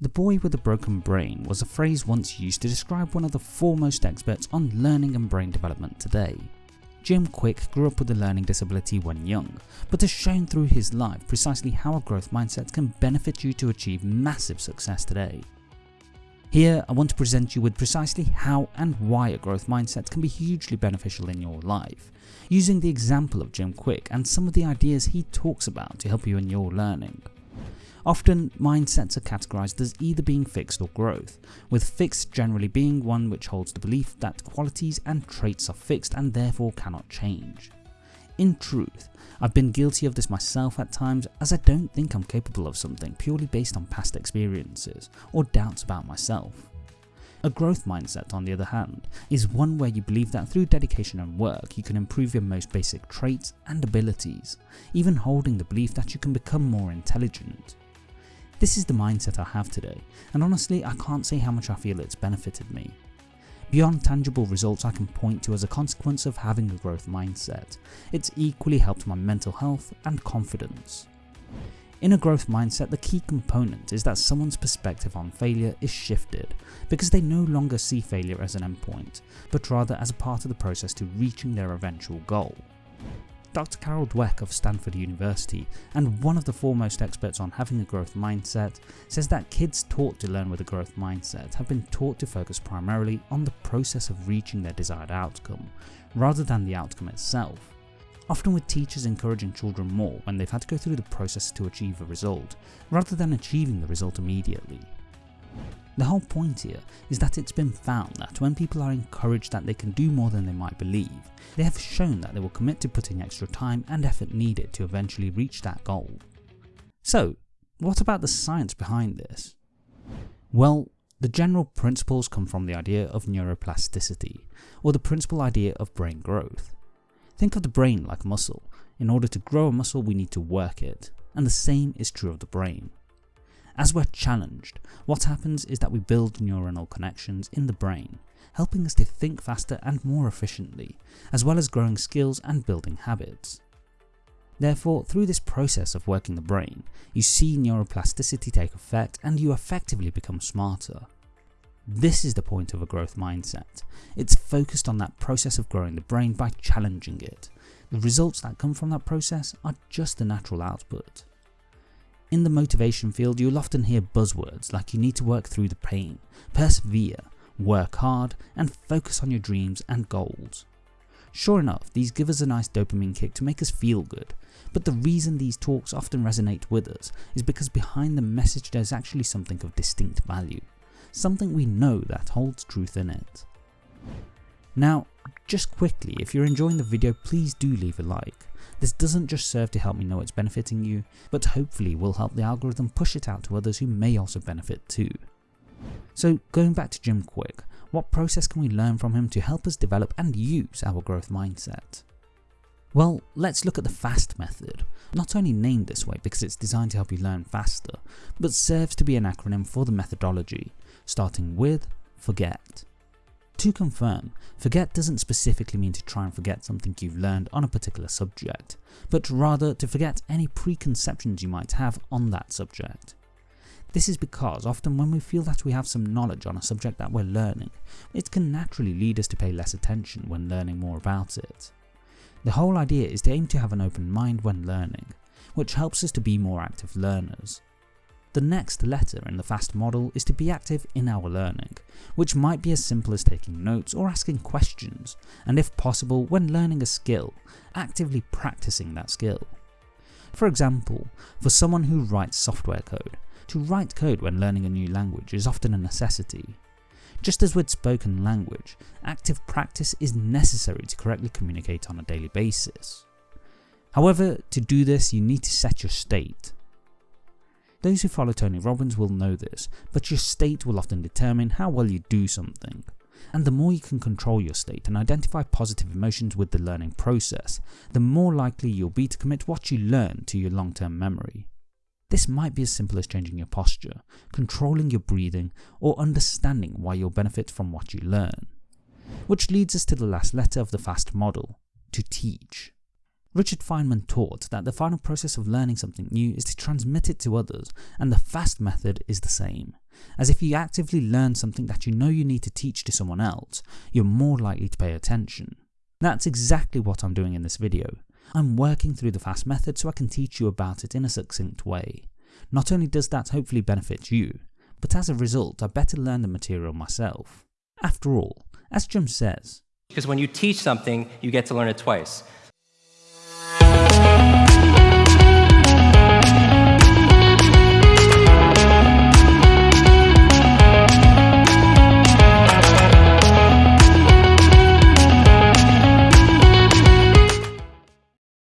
The boy with a broken brain was a phrase once used to describe one of the foremost experts on learning and brain development today. Jim Kwik grew up with a learning disability when young, but has shown through his life precisely how a growth mindset can benefit you to achieve massive success today. Here I want to present you with precisely how and why a growth mindset can be hugely beneficial in your life, using the example of Jim Kwik and some of the ideas he talks about to help you in your learning. Often, mindsets are categorized as either being fixed or growth, with fixed generally being one which holds the belief that qualities and traits are fixed and therefore cannot change. In truth, I've been guilty of this myself at times as I don't think I'm capable of something purely based on past experiences or doubts about myself. A growth mindset, on the other hand, is one where you believe that through dedication and work you can improve your most basic traits and abilities, even holding the belief that you can become more intelligent. This is the mindset I have today, and honestly I can't say how much I feel it's benefited me. Beyond tangible results I can point to as a consequence of having a growth mindset, it's equally helped my mental health and confidence. In a growth mindset, the key component is that someone's perspective on failure is shifted because they no longer see failure as an endpoint, but rather as a part of the process to reaching their eventual goal. Dr. Carol Dweck of Stanford University and one of the foremost experts on having a growth mindset says that kids taught to learn with a growth mindset have been taught to focus primarily on the process of reaching their desired outcome rather than the outcome itself often with teachers encouraging children more when they've had to go through the process to achieve a result, rather than achieving the result immediately. The whole point here is that it's been found that when people are encouraged that they can do more than they might believe, they have shown that they will commit to putting extra time and effort needed to eventually reach that goal. So, what about the science behind this? Well, the general principles come from the idea of neuroplasticity, or the principal idea of brain growth. Think of the brain like a muscle. In order to grow a muscle we need to work it, and the same is true of the brain. As we're challenged, what happens is that we build neuronal connections in the brain, helping us to think faster and more efficiently, as well as growing skills and building habits. Therefore, through this process of working the brain, you see neuroplasticity take effect and you effectively become smarter. This is the point of a growth mindset. It's focused on that process of growing the brain by challenging it. The results that come from that process are just the natural output. In the motivation field you'll often hear buzzwords like you need to work through the pain, persevere, work hard and focus on your dreams and goals. Sure enough, these give us a nice dopamine kick to make us feel good, but the reason these talks often resonate with us is because behind the message there's actually something of distinct value something we know that holds truth in it. Now, just quickly, if you're enjoying the video please do leave a like. This doesn't just serve to help me know it's benefiting you, but hopefully will help the algorithm push it out to others who may also benefit too. So going back to Jim Kwik, what process can we learn from him to help us develop and use our growth mindset? Well, let's look at the FAST method, not only named this way because it's designed to help you learn faster, but serves to be an acronym for the methodology, starting with forget. To confirm, forget doesn't specifically mean to try and forget something you've learned on a particular subject, but rather to forget any preconceptions you might have on that subject. This is because often when we feel that we have some knowledge on a subject that we're learning, it can naturally lead us to pay less attention when learning more about it. The whole idea is to aim to have an open mind when learning, which helps us to be more active learners. The next letter in the FAST model is to be active in our learning, which might be as simple as taking notes or asking questions, and if possible when learning a skill, actively practicing that skill. For example, for someone who writes software code, to write code when learning a new language is often a necessity. Just as with spoken language, active practice is necessary to correctly communicate on a daily basis. However, to do this you need to set your state. Those who follow Tony Robbins will know this, but your state will often determine how well you do something. And the more you can control your state and identify positive emotions with the learning process, the more likely you'll be to commit what you learn to your long term memory. This might be as simple as changing your posture, controlling your breathing, or understanding why you'll benefit from what you learn. Which leads us to the last letter of the FAST model, to teach. Richard Feynman taught that the final process of learning something new is to transmit it to others, and the FAST method is the same. as if you actively learn something that you know you need to teach to someone else, you're more likely to pay attention. That's exactly what I'm doing in this video. I'm working through the FAST method so I can teach you about it in a succinct way. Not only does that hopefully benefit you, but as a result I better learn the material myself. After all, as Jim says, because when you teach something, you get to learn it twice.